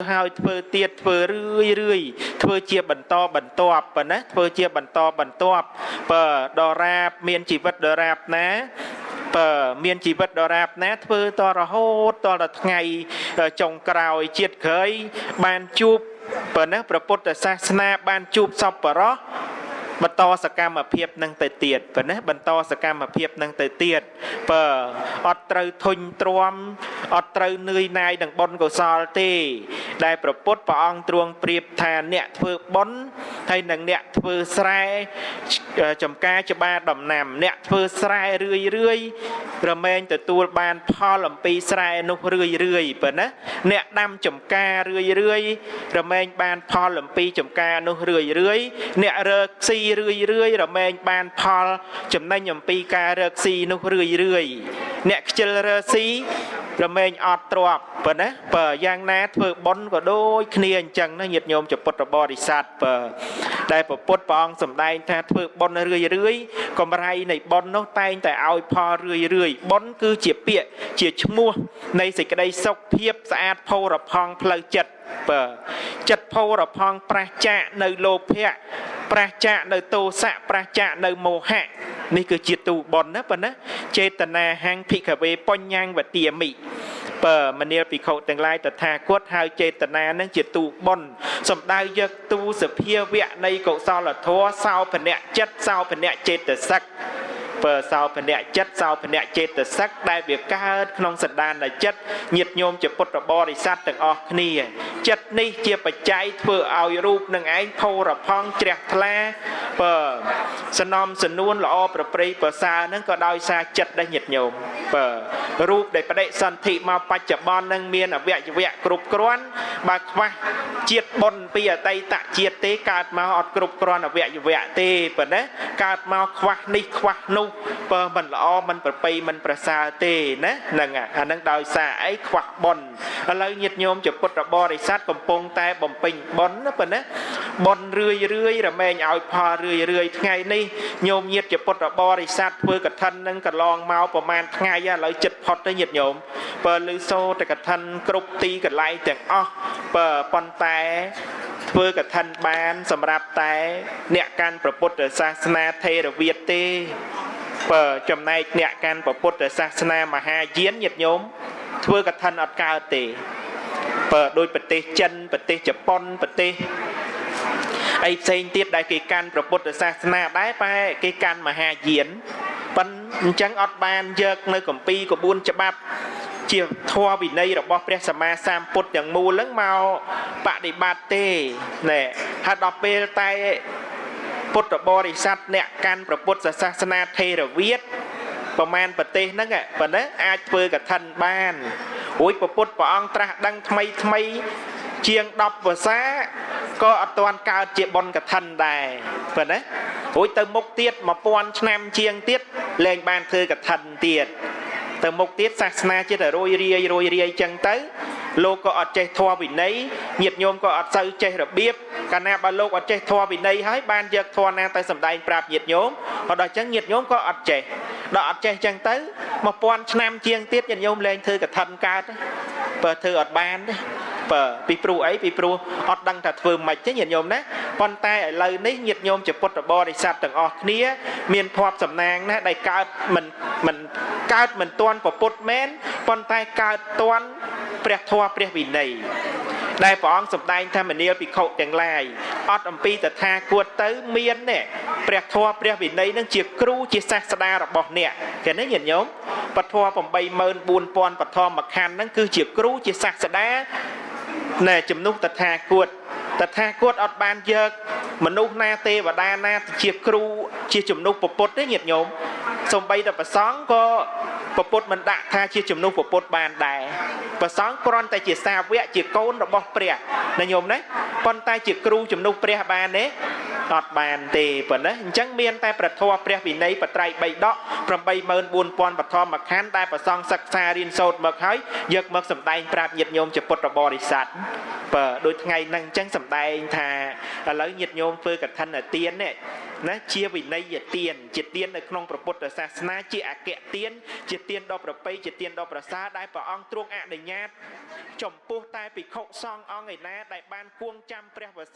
ហើយធ្វើទៀតធ្វើរឿយរឿយធ្វើជាបន្តបន្ទាប់ប៉ុណ្ណាធ្វើជាបន្តបន្ទាប់បើដរាបមានជីវិតដរាបណាបើមានជីវិតដរាបណាធ្វើតរហូតតដល់ថ្ងៃចុងក្រោយជាតិក្រោយបានជួបប៉ុណ្ណាព្រះពុទ្ធសាសនាបានជួបសពរោះបន្តសកម្មភាពនឹងទៅទៀតប៉ុណ្ណាបន្តសកម្មភាពនឹងទៅទៀតបើអត់ត្រូវធុញទ្រាំអត់ត្រូវនឿយណាយនឹងបុណ្យកុសលទេ ដែលប្រពុតព្រះអង្គទ្រង់ប្រៀបថាអ្នកធ្វើបុណ្យហើយនឹងអ្នកធ្វើស្រែចំការច្បារដំណាំ អ្នកធ្វើស្រែរឿយរឿយរមែងទទួលបានផលអំពីស្រែនោះរឿយរឿយប៉ុណ្ណាអ្នកដាំចំការរឿយរឿយរមែងបានផលអំពីចំការនោះរឿយរឿយអ្នករើកស៊ីរឿយរឿយរមែងបានផលចំណេញអំពីការរើកស៊ីនោះរឿយរឿយអ្នកខ្ជិលរើស៊ី រមែងអត់ទ្របប៉ុណ្ណាបើយ៉ាងណាធ្វើបុណ្យក៏ដូចគ្នាអញ្ចឹងណាញាតិញោមចពុទ្ធបរិស័ទបើដែលពពុទ្ធព្រះអង្គសម្ដែងថាធ្វើបុណ្យរឿយរឿយកំរៃនៃបុណ្យនោះតែងតែឲ្យផលរឿយរឿយបុណ្យគឺជាពាក្យជាឈ្មោះនៃសេចក្តីសុខភាពស្អាតផូរផង់ផ្លូវចិត្តបើចិត្តផូរផង់ប្រះចាកនៅលោភៈប្រះចាកនៅទោសៈប្រះចាកនៅមោហៈ នេះគឺជាទូបុណ្យណាប៉ុណ្ណាចេតនាហាំងភិក្ខវេបញ្ញังវទាមិបើមនាលភិក្ខុទាំងឡាយតថាគតហើយចេតនានឹងជាទូបុណ្យសំដៅយកទូសភាវៈនៃកុសលធម៌សោភនៈចិត្តសោភនៈចេតសិក បើសោភនៈចិត្តសោភនៈចេតសិកដែលវាកើតក្នុងសន្តានចិត្តញាតញោមជាពុទ្ធបរិស័ទទាំងអស់គ្នាចិត្តនេះជាបច្ច័យធ្វើឲ្យរូបនឹងឯងផូរផង់ជ្រះថ្លាបើសនំសនួនល្អប្រព្រៃប្រសើរហ្នឹងក៏ដោយសារចិត្តដែរញាតញោមបើរូបដែលបដិសន្ធិមកបច្ចុប្បន្ននឹងមានអវយវៈគ្រប់គ្រាន់បើខ្វះជាតិបុណ្យពីអតីតជាតិទេកើតមកអត់គ្រប់គ្រាន់អវយវៈទេប៉ុណ្ណាកើតមកខ្វះនេះខ្វះនោះបើមិនល្អមិនប្រប្រៃមិនប្រសើរទេណាហ្នឹងអាហ្នឹងដោយសារអីខ្វះបុណ្យឥឡូវញាតិញោមជាពុទ្ធបរិស័ទកំពុងតែបំពេញបុណ្យណាប៉ុណ្ណាបុណ្យរឿយរឿយរមែងឲ្យផលរឿយរឿយថ្ងៃនេះញោមញាតិជាពុទ្ធបរិស័ទធ្វើកឋិននឹងកន្លងមកប្រហែលថ្ងៃឥឡូវចិត្តផុតទៅញាតិញោមបើលឺសូតកឋិនគ្រប់ទីកន្លែងទាំងអស់បើប៉ុន្តែធ្វើកឋិនបាន សម្រាប់តែ អ្នកកាន់ព្រះពុទ្ធសាសនាថេរវាទទេ បើចំណែកអ្នកកាន់ពុទ្ធសាសនាមហាយានញាតិញោមធ្វើកឋិនអត់កើតទេបើដូចប្រទេសចិនប្រទេសជប៉ុនប្រទេសអីផ្សេងទៀតដែលគេកាន់ព្រះពុទ្ធសាសនាដែរបែគេកាន់មហាយានប៉ុនអញ្ចឹងអត់បានយកនៅកម្ពីក្បួនច្បាប់ជាធម៌វិន័យរបស់ព្រះសម្មាសម្ពុទ្ធទាំងមូលហ្នឹងមកបដិបត្តិទេណែហើយដល់ពេលតែ ពុទ្ធបរិស័ទអ្នកកាន់ព្រះពុទ្ធសាសនាថេរវាទប្រមាណប្រទេសហ្នឹងប៉ុណ្ណាអាចធ្វើកឋិនបានរួចព្រះពុទ្ធព្រះអង្គត្រាស់ដឹងថ្មីថ្មីជាង10ភាសាក៏អត់ទាន់កើតជាបុណ្យកឋិនដែរប៉ុណ្ណារួចទៅមុខទៀត1000ឆ្នាំជាងទៀតលែងបានធ្វើកឋិនទៀតទៅមុខទៀតសាសនាជាតែរយរាយរយរាយចឹងទៅ លោកក៏អត់ចេះធម៌វិន័យញាតិញោមក៏អត់សូវចេះរបៀបកាលណាបើលោកអត់ចេះធម៌វិន័យហើយបានយកធម៌ណាទៅសម្ដែងប្រាប់ញាតិញោមក៏ដល់ចឹងញាតិញោមក៏អត់ចេះដល់អត់ចេះចឹងទៅ1000ឆ្នាំជាងទៀតញាតិញោមលែងធ្វើកឋិនកើតបើធ្វើអត់បានទេបើពីព្រោះអីពីព្រោះអត់ដឹងថាធ្វើម៉េចទេញាតិញោមណាប៉ុន្តែឥឡូវនេះញាតិញោមជាពុទ្ធបរិស័ទទាំងអស់គ្នា មានភ័ព្វសំណាងណាដែលកើតមិនមិនកើតមិនទាន់ពុទ្ធមែនប៉ុន្តែកើតទាន់ ព្រះធម៌ព្រះវិន័យដែលព្រះអង្គសម្ដែងថាមនាលភិក្ខុទាំងឡាយអត់អំពីតថាគតទៅមាននេះព្រះធម៌ព្រះវិន័យនឹងជាគ្រូជាសាស្តារបស់អ្នកឃើញទេញាតិញោមពធ84000បឋមខណ្ឌហ្នឹងគឺជាគ្រូជាសាស្តាណែជំនុះតថាគតតថាគតអត់បានយកមនុស្សណាទេវតាណាជាគ្រូជាជំនុះពពុទ្ធទេញាតិញោមសំបីតែប្រសង់ក៏ ពពុទ្ធមិនដាក់ថាជាជំនុះពពុទ្ធបានដែរប្រសង់គ្រាន់តែជាសាវកជាកូនរបស់ព្រះណាញោមណាប៉ុន្តែជាគ្រូជំនុះព្រះបានទេ អត់បានទេប៉ុណ្ណាអញ្ចឹងមានតែប្រធមព្រះវិន័យបត្រៃ3ដក84000បឋមខណ្ឌដែលប្រសង់សិក្សារៀនសូត្រមកហើយយកមកសម្ដែងប្រាប់ញាតិញោមជាពុទ្ធបរិស័ទបើដូចថ្ងៃហ្នឹងអញ្ចឹងសម្ដែងថាឥឡូវញាតិញោមធ្វើកឋិនទាននេះណាជាវិន័យទានជាទាននៅក្នុងព្រះពុទ្ធសាសនាជាអគ្គទានជាទានដ៏ប្រពៃជាទានដ៏ប្រសើរដែលព្រះអង្គទ្រង់អនុញ្ញាតចំពោះតែភិក្ខុសង្ឃអង្គឯណាដែលបានគួងចាំព្រះវស្ស